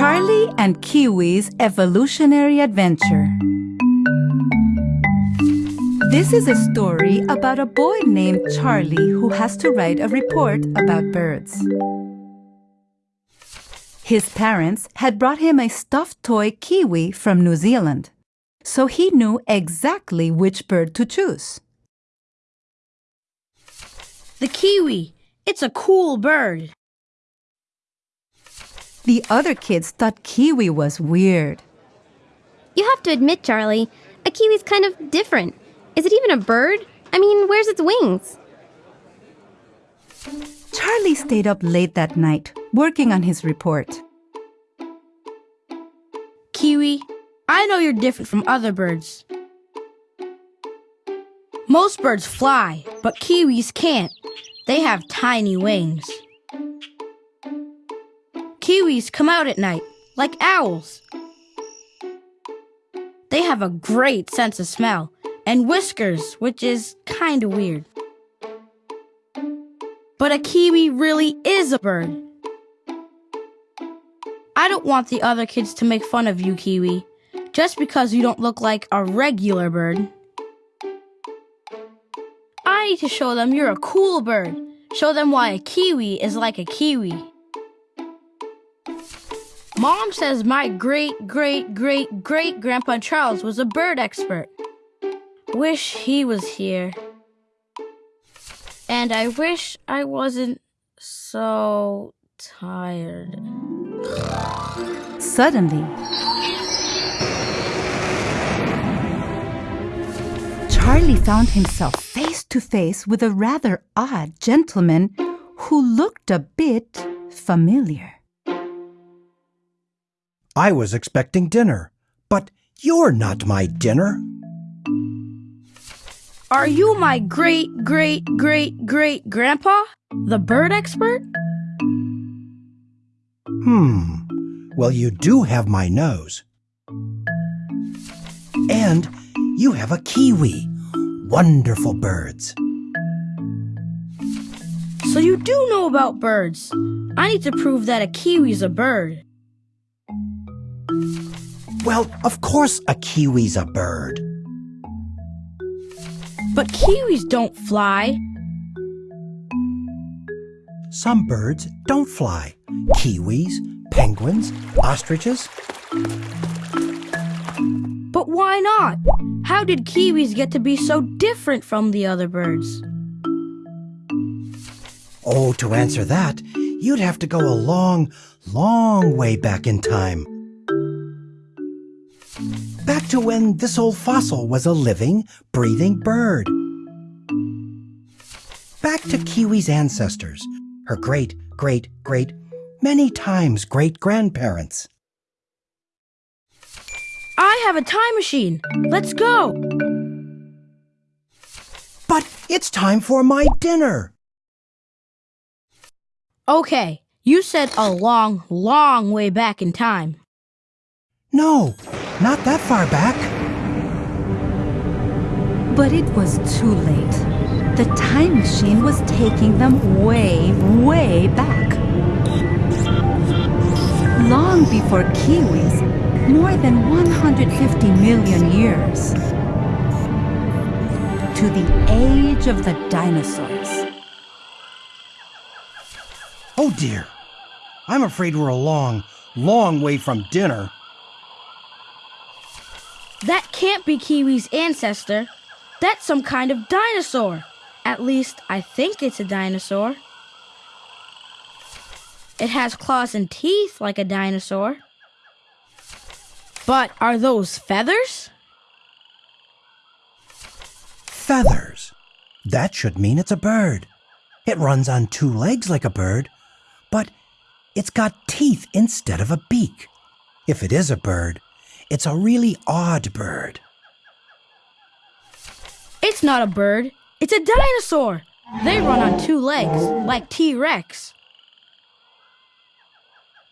Charlie and Kiwi's Evolutionary Adventure. This is a story about a boy named Charlie who has to write a report about birds. His parents had brought him a stuffed toy kiwi from New Zealand, so he knew exactly which bird to choose. The kiwi. It's a cool bird. The other kids thought kiwi was weird. You have to admit, Charlie, a kiwi's kind of different. Is it even a bird? I mean, where's its wings? Charlie stayed up late that night, working on his report. Kiwi, I know you're different from other birds. Most birds fly, but kiwis can't. They have tiny wings. Kiwis come out at night, like owls. They have a great sense of smell and whiskers, which is kinda weird. But a kiwi really is a bird. I don't want the other kids to make fun of you, Kiwi, just because you don't look like a regular bird. I need to show them you're a cool bird. Show them why a kiwi is like a kiwi. Mom says my great, great, great, great grandpa Charles was a bird expert. Wish he was here. And I wish I wasn't so tired. Suddenly, Charlie found himself face to face with a rather odd gentleman who looked a bit familiar. I was expecting dinner, but you're not my dinner. Are you my great, great, great, great grandpa? The bird expert? Hmm. Well, you do have my nose. And you have a kiwi. Wonderful birds. So you do know about birds. I need to prove that a kiwi's a bird. Well, of course a kiwi's a bird. But kiwis don't fly. Some birds don't fly. Kiwis, penguins, ostriches. But why not? How did kiwis get to be so different from the other birds? Oh, to answer that, you'd have to go a long, long way back in time. To when this old fossil was a living, breathing bird. Back to Kiwi's ancestors, her great, great, great, many times great grandparents. I have a time machine. Let's go. But it's time for my dinner. Okay, you said a long, long way back in time. No, not that far back. But it was too late. The time machine was taking them way, way back. Long before kiwis, more than 150 million years. To the age of the dinosaurs. Oh dear. I'm afraid we're a long, long way from dinner. That can't be Kiwi's ancestor. That's some kind of dinosaur. At least, I think it's a dinosaur. It has claws and teeth like a dinosaur. But are those feathers? Feathers. That should mean it's a bird. It runs on two legs like a bird, but it's got teeth instead of a beak. If it is a bird, it's a really odd bird. It's not a bird. It's a dinosaur. They run on two legs, like T Rex.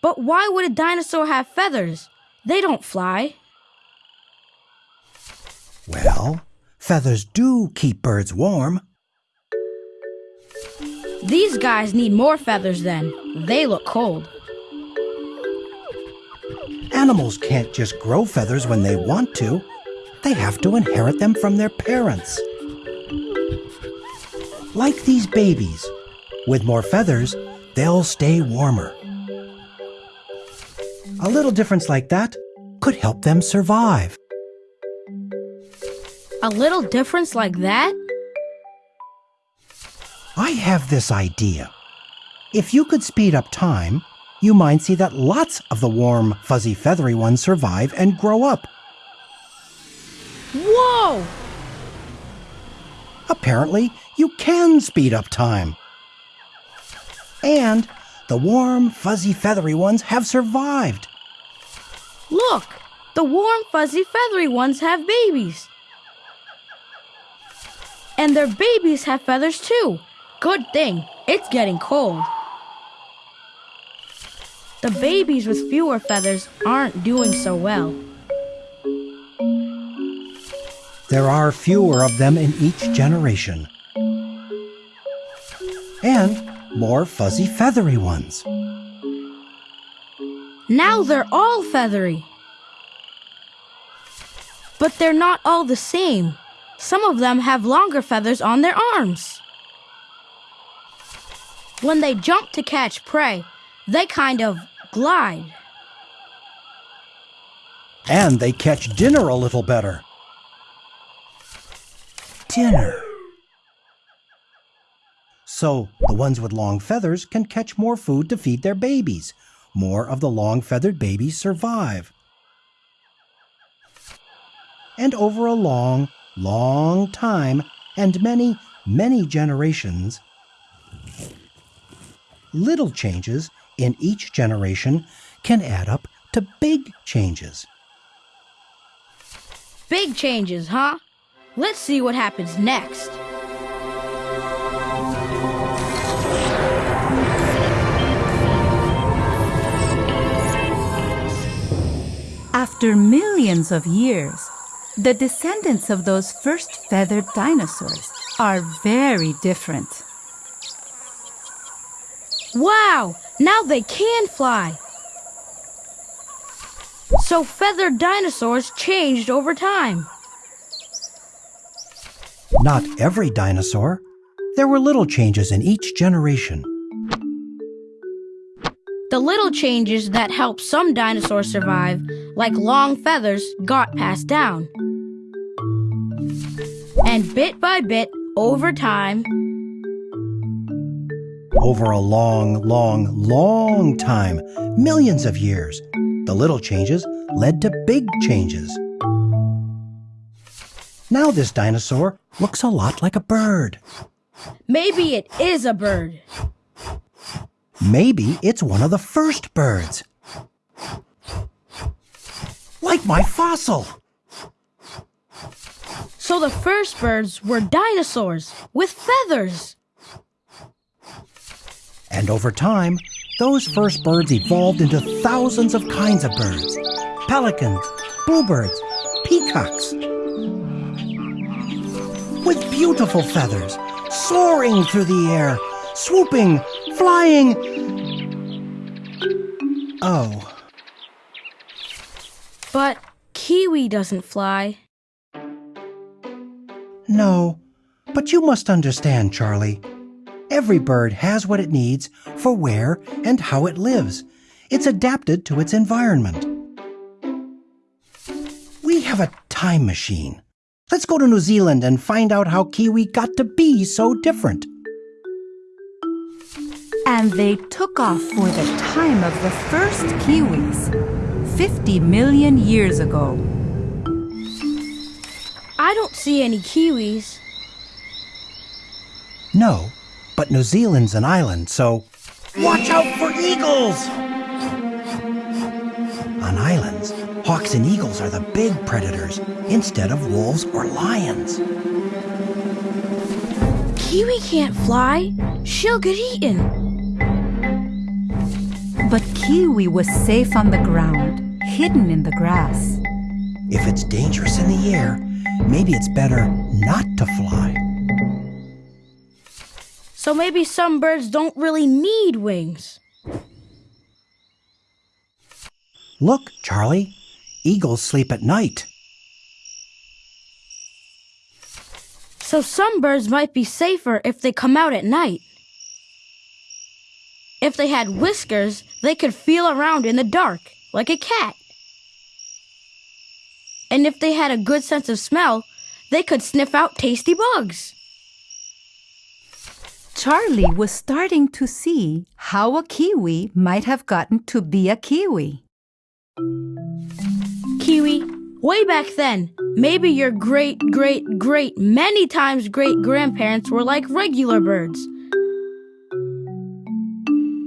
But why would a dinosaur have feathers? They don't fly. Well, feathers do keep birds warm. These guys need more feathers then. They look cold. Animals can't just grow feathers when they want to. They have to inherit them from their parents. Like these babies, with more feathers, they'll stay warmer. A little difference like that could help them survive. A little difference like that? I have this idea. If you could speed up time, you might see that lots of the warm, fuzzy, feathery ones survive and grow up. Whoa! Apparently, you can speed up time. And the warm, fuzzy, feathery ones have survived. Look! The warm, fuzzy, feathery ones have babies. And their babies have feathers too. Good thing, it's getting cold. The babies with fewer feathers aren't doing so well. There are fewer of them in each generation. And more fuzzy, feathery ones. Now they're all feathery. But they're not all the same. Some of them have longer feathers on their arms. When they jump to catch prey, they kind of glide. And they catch dinner a little better. Dinner. So the ones with long feathers can catch more food to feed their babies. More of the long feathered babies survive. And over a long, long time and many, many generations, little changes in each generation can add up to big changes. Big changes, huh? Let's see what happens next. After millions of years, the descendants of those first feathered dinosaurs are very different. Wow! Now they can fly! So feathered dinosaurs changed over time. Not every dinosaur. There were little changes in each generation. The little changes that helped some dinosaurs survive, like long feathers, got passed down. And bit by bit, over time, Over a long, long, long time, millions of years, the little changes led to big changes. Now this dinosaur looks a lot like a bird. maybe it is a bird. Maybe it's one of the first birds. Like my fossil. So the first birds were dinosaurs with feathers. And over time, those first birds evolved into thousands of kinds of birds pelicans, bluebirds, peacocks. With beautiful feathers, soaring through the air, swooping, flying. Oh, But Kiwi doesn't fly. no. But you must understand, Charlie. Every bird has what it needs for where and how it lives. It's adapted to its environment. We have a time machine. Let's go to New Zealand and find out how Kiwi got to be so different. And they took off for the time of the first Kiwis, 50 million years ago. I don't see any Kiwis. No, but New Zealand's an island, so watch out for eagles! On islands, hawks and eagles are the big predators instead of wolves or lions. Kiwi can't fly. She'll get eaten. But Kiwi was safe on the ground, hidden in the grass. If it's dangerous in the air, maybe it's better not to fly. So maybe some birds don't really need wings. Look, Charlie, eagles sleep at night. So some birds might be safer if they come out at night. If they had whiskers, they could feel around in the dark, like a cat. And if they had a good sense of smell, they could sniff out tasty bugs. Charlie was starting to see how a kiwi might have gotten to be a kiwi. Kiwi, way back then, maybe your great, great, great, many times great grandparents were like regular birds.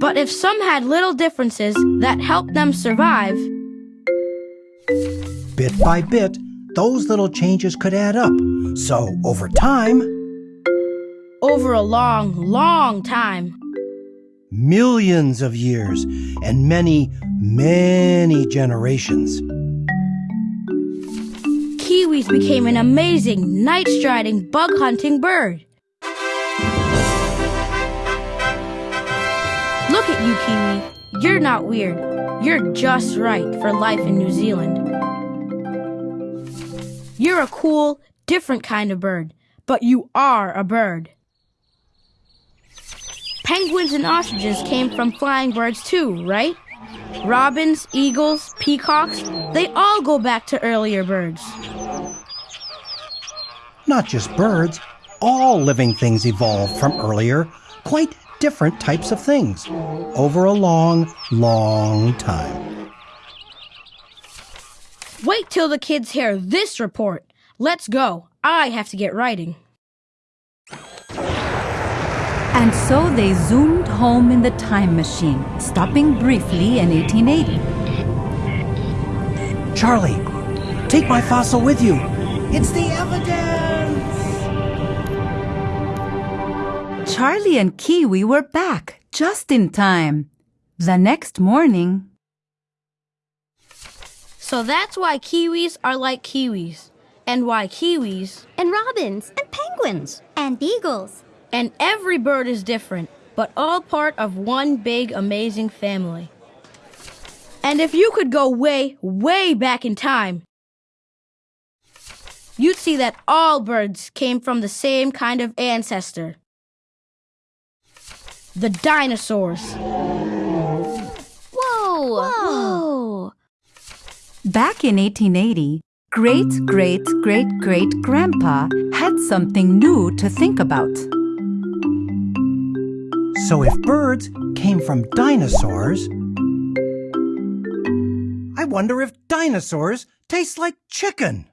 But if some had little differences that helped them survive, Bit by bit, those little changes could add up. So, over time, over a long, long time, millions of years, and many, many generations, kiwis became an amazing night striding, bug hunting bird. Look at you, Kiwi. You're not weird. You're just right for life in New Zealand. You're a cool, different kind of bird, but you are a bird. Penguins and ostriches came from flying birds too, right? Robins, eagles, peacocks, they all go back to earlier birds. not just birds, all living things evolved from earlier, quite different types of things over a long, long time. Wait till the kids hear this report. Let's go. I have to get writing. And so they zoomed home in the time machine, stopping briefly in 1880. Charlie, take my fossil with you. It's the evidence! Charlie and Kiwi were back just in time. The next morning, So that's why kiwis are like kiwis, and why kiwis And robins. and penguins and eagles. And every bird is different, but all part of one big amazing family. And if you could go way, way back in time, you'd see that all birds came from the same kind of ancestor. The dinosaurs. Whoa! Whoa. back in 1880, great great great great grandpa had something new to think about. So if birds came from dinosaurs, I wonder if dinosaurs taste like chicken.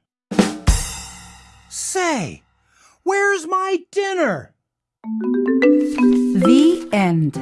Say, where's my dinner? The end.